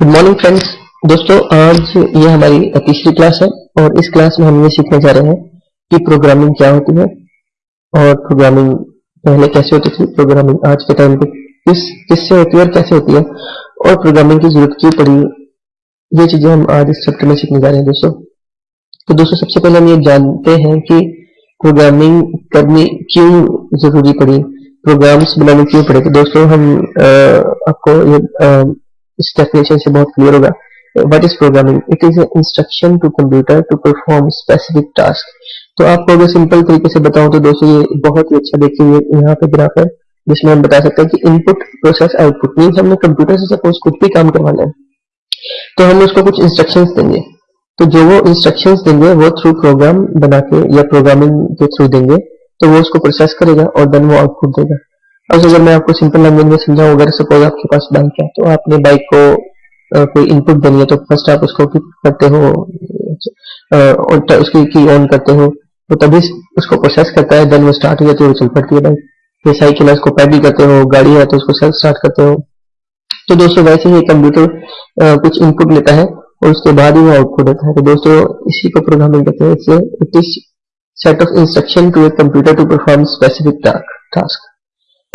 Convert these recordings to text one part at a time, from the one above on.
Good morning friends दोस्तों आज ये हमारी तीसरी क्लास है और इस क्लास में हम ये सीखने जा रहे हैं कि प्रोग्रामिंग क्या होती है और प्रोग्रामिंग पहले कैसे होती थी प्रोग्रामिंग आज के टाइम पे किस किससे होती है और कैसे होती है और प्रोग्रामिंग की ज़रूरत क्यों पड़ी ये चीज़ें हम आज इस चैप्टर में सीखने जा रहे हैं दोस्तों। तो दोस्तों सबसे पहले हम ये जानते हैं कि प्रोग्रामिंग करनी क्यों ज़रूरी पड़ी प्रोग्राम्स बनाने क्यों पड़े। तो दोस्तों हम आ, आपको ये आ, इस डेफिनेशन से बहुत क्लियर होगा। What is programming it is instruction to computer to perform specific task तो आपको अगर सिंपल तरीके से बताऊँ तो दोस्तों ये बहुत ही अच्छा देखिए यहाँ पे ग्राफ है, जिसमें हम बता सकते हैं कि इनपुट प्रोसेस आउटपुट मीन हमने कंप्यूटर से सपोज़ कुछ भी काम करवाना है तो हम उसको कुछ इंस्ट्रक्शंस देंगे। तो जो वो इंस्ट्रक्शंस देंगे, वो थ्रू प्रोग्राम बना के या प्रोग्रामिंग के थ्रू देंगे तो वो उसको प्रोसेस करेगा और देन वो आउटपुट देगा। अब अगर मैं आपको सिंपल लैंग्वेज में समझाऊं, अगर सपोज़ आपके पास बाइक है तो आपने बाइक को कोई इनपुट देनी है तो फ़र्स्ट आप उसको करते हो और उसकी की ऑन करते हो तो तभी उसको प्रोसेस करता है देन वो स्टार्ट हो जाती है, वो चल पड़ती है बाइक ये साइकिल है, उसको पैडल करते हो, गाड़ी है तो उसको सेल्फ स्टार्ट करते हो. तो दोस्तों, वैसे ही कंप्यूटर कुछ इनपुट लेता है, और उसके बाद ही वो आउटपुट देता है. तो दोस्तों, इसी को प्रोग्रामिंग कहते हैं. It is set of instruction to a computer to perform specific task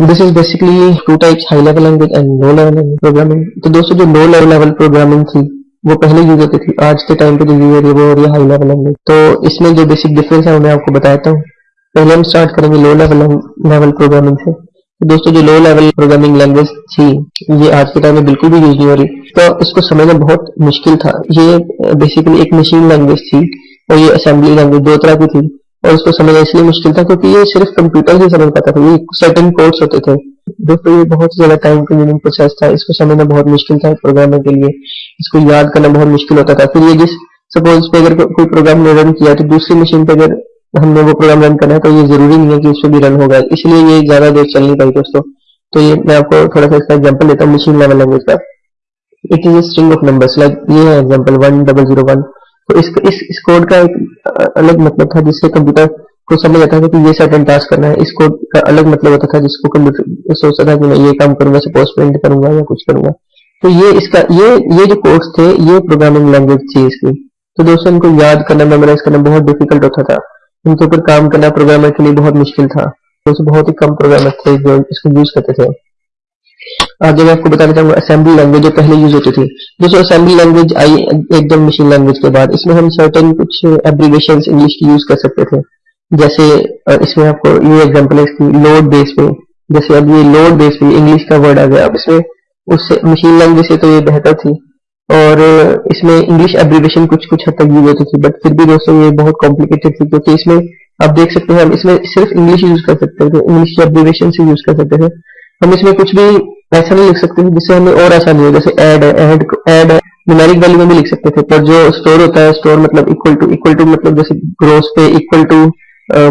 this is basically two types high level language and low level programming तो दोस्तों, जो लो लेवल प्रोग्रामिंग थी, वो पहले यूज़ होती थी। आज के टाइम पे जो यूज़ हो रही है, वो हो रही हाई लेवल लैंग्वेज तो इसमें जो बेसिक डिफरेंस है मैं आपको बताता हूँ। पहले हम स्टार्ट करेंगे लो लेवल लेवल प्रोग्रामिंग से। तो दोस्तों, जो लो लेवल प्रोग्रामिंग लैंग्वेज थी, ये आज के टाइम में बिल्कुल भी यूज़ नहीं हो रही। तो इसको समझना बहुत मुश्किल था। ये बेसिकली एक मशीन लैंग्वेज थी और ये असेंबली लैंग्वेज दो तरह की थी। और उसको समझना इसलिए मुश्किल था क्योंकि ये सिर्फ़ कंप्यूटर ही समझ पाता था। ये सर्टन कोड्स होते थे। दोस्तों ये बहुत ज़्यादा टाइम कंज्यूमिंग प्रोसेस था, इसको समझना बहुत मुश्किल था प्रोग्रामर के लिए। इसको याद करना बहुत मुश्किल होता था। फिर ये जिस सपोज़ पे अगर कोई प्रोग्राम ने रन किया तो दूसरी मशीन पे अगर हमने वो प्रोग्राम रन करना है तो ये ज़रूरी नहीं है कि उसको भी रन होगा। इसलिए ये ज़्यादा देर चल नहीं पाई दोस्तों। तो ये मैं आपको थोड़ा सा इसका एग्ज़ाम्पल देता हूँ मशीन लेवल लैंग्वेज का। It is string of numbers like ये है example one double zero one तो इस इस, इस कोड का एक अलग मतलब था जिससे कंप्यूटर को समझ आता था कि ये सर्टन टास्क करना है। इस कोड का अलग मतलब होता था जिसको कंप्यूटर सोचता था कि मैं ये काम करूँगा सपोज़ प्रिंट करूँगा या कुछ करूँगा। तो ये इसका ये ये जो कोर्स थे ये प्रोग्रामिंग लैंग्वेज थी इसकी। तो दोस्तों इनको याद करना मेमोराइज करना बहुत डिफ़िकल्ट होता था। इनके ऊपर काम करना प्रोग्रामर के लिए बहुत मुश्किल था। दोस्तों बहुत ही कम प्रोग्रामर थे जो इसको यूज़ करते थे। आगे मैं आपको बताना चाहूँगा असेंबली लैंग्वेज जो पहले यूज़ होती थी, दोस्तों असेंबली लैंग्वेज आई एकदम मशीन लैंग्वेज के बाद, इसमें हम सर्टेन कुछ एब्रीवेशन इंग्लिश की यूज़ कर सकते थे। जैसे इसमें आपको ये एग्जांपल है इसकी लोड बेस पे, जैसे अब ये लोड बेस पे इंग्लिश का वर्ड आ गया, अब इसमें उससे मशीन लैंग्वेज से तो ये बेहतर थी। और इसमें इंग्लिश एब्रीवेशन कुछ कुछ हद तक यूज़ होती थी बट फिर भी दोस्तों ये बहुत कॉम्प्लिकेटेड थी, क्योंकि इसमें आप देख सकते हैं, हम इसमें सिर्फ़ इंग्लिश यूज़ कर सकते थे इंग्लिश एब्रीवेशन से यूज़ कर सकते थे। हम इसमें कुछ भी ऐसा नहीं लिख सकते थे जिससे हमें और आसानी हो। जैसे एड है एड है न्यूमेरिक वैल्यू में भी लिख सकते थे, पर जो स्टोर होता है स्टोर मतलब इक्वल टू इक्वल टू मतलब जैसे gross pay equal to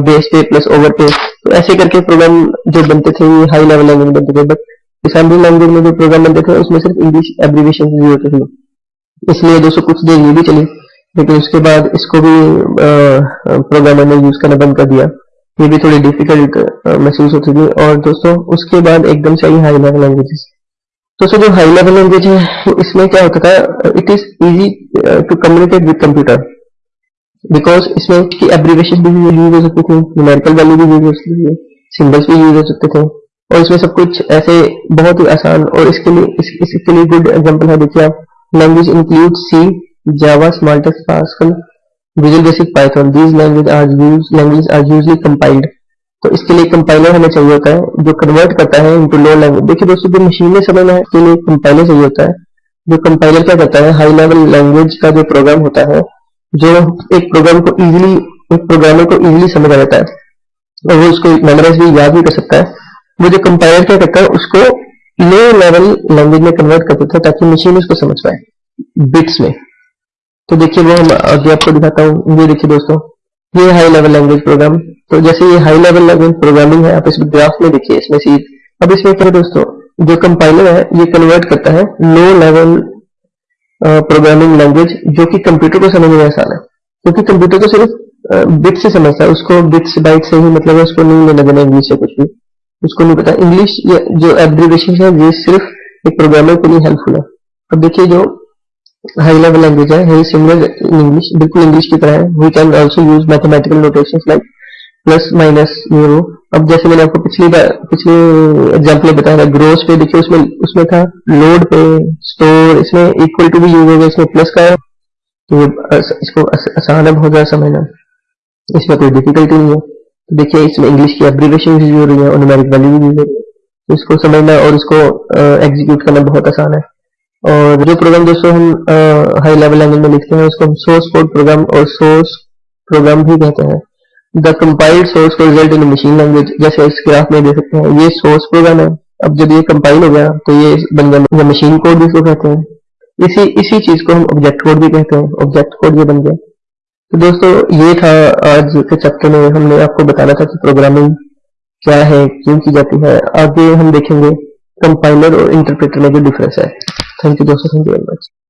base pay plus over pay तो ऐसे करके प्रोग्राम जो बनते थे, ये हाई लेवल लैंग्वेज बनते थे बट असेंबली लैंग्वेज में जो प्रोग्राम बनते थे, उसमें सिर्फ़ इंग्लिश एब्रीवेशन यूज़ होते थे। इसलिए दोस्तों कुछ देर ये भी चली, लेकिन उसके बाद इसको भी प्रोग्रामर ने यूज़ करना बंद कर दिया। ये भी थोड़ी डिफ़िकल्ट महसूस होती थी। और दोस्तों उसके बाद एकदम से आई हाई लेवल लैंग्वेजेस दोस्तों जो हाई लेवल लैंग्वेज है इसमें क्या होता था? It is easy to communicate with computer because इसमें इसकी एब्रीवेशन भी यूज़ हो सकती थी न्यूमेरिकल वैल्यू भी यूज़ हो सकती थी सिंबल्स भी यूज़ हो सकते थे। और इसमें सब कुछ ऐसे बहुत ही आसान और इसके लिए इस, इसके लिए गुड एग्ज़ाम्पल है। देखिए आप language include C Java स्मार्टेक्स Pascal Visual Basic Python these language are use language are usually compiled तो इसके लिए कंपाइलर हमें चाहिए होता है, जो कन्वर्ट करता है इनटू लो लैंग्वेज देखिए दोस्तों, जो मशीन में समझना है इसके लिए कंपाइलर चाहिए होता है, जो कंपाइलर क्या करता है हाई लेवल लैंग्वेज का जो प्रोग्राम होता है, जो एक प्रोग्राम को इजीली एक प्रोग्रामर को इजीली समझ आ जाता है, और वो उसको मेमोराइज भी, याद भी कर सकता है। वो जो कंपाइलर क्या करता है, उसको लो लेवल लैंग्वेज में कन्वर्ट कर देता है, ताकि मशीन उसको समझ पाए बिट्स में। तो देखिए वो हम आगे आपको दिखाता हूँ। ये देखिए दोस्तों, ये हाई लेवल लैंग्वेज प्रोग्राम तो जैसे ये हाई लेवल लैंग्वेज प्रोग्रामिंग है, आप इस ग्राफ में देखिए, इसमें सी अब इसमें क्या दोस्तों, जो कंपाइलर है, ये कन्वर्ट करता है लो लेवल प्रोग्रामिंग लैंग्वेज जो कि कंप्यूटर को समझने में आसान है। क्योंकि तो कंप्यूटर को सिर्फ़ बिट से समझता है, उसको बिट्स बाइट से ही मतलब उसको नहीं लेना देना इंग्लिश से कुछ भी। उसको नहीं पता। इंग्लिश जो एब्रीवेशन है, ये सिर्फ़ एक प्रोग्रामर के लिए हेल्पफुल है। अब देखिए जो हाई लेवल लैंग्वेज है है सिमिलर इन इंग्लिश बिल्कुल इंग्लिश की तरह है। We can also use mathematical notations like plus minus euro अब जैसे मैंने आपको पिछली बार, पिछले एग्ज़ाम्पल बताया था ग्रोस पे, देखिए उसमें उसमें था लोड पे स्टोर इसमें इक्वल टू भी यूज़ होगा, इसमें प्लस का है। तो ये इसको आसान है बहुत ज़्यादा समझना इसमें कोई डिफिकल्टी नहीं है। तो देखिए, इसमें इंग्लिश की एब्रीवेशन यूज़ हो रही है और न्यूमेरिक वैल्यू भी यूज़ हो रही है। तो इसको समझना और इसको एग्जीक्यूट करना बहुत आसान है। और जो प्रोग्राम दोस्तों हम हाई लेवल लैंग्वेज में लिखते हैं, उसको हम सोर्स कोड प्रोग्राम और सोर्स प्रोग्राम भी कहते हैं। द कंपाइल्ड सोर्स को रिज़ल्ट इन मशीन लैंग्वेज जैसे इस ग्राफ में देख सकते हैं, ये सोर्स प्रोग्राम है। अब जब ये कंपाइल हो गया तो ये बन गया मशीन कोड भी इसको कहते हैं। इसी इसी चीज़ को हम ऑब्जेक्ट कोड भी कहते हैं। ऑब्जेक्ट कोड ये बन गया। तो दोस्तों, ये था आज के चैप्टर में। हमने आपको बताना था कि प्रोग्रामिंग क्या है, क्यों की जाती है। आगे हम देखेंगे कंपाइलर और इंटरप्रेटर में जो डिफरेंस है। थैंक यू दोस्तों थैंक यू वेरी मच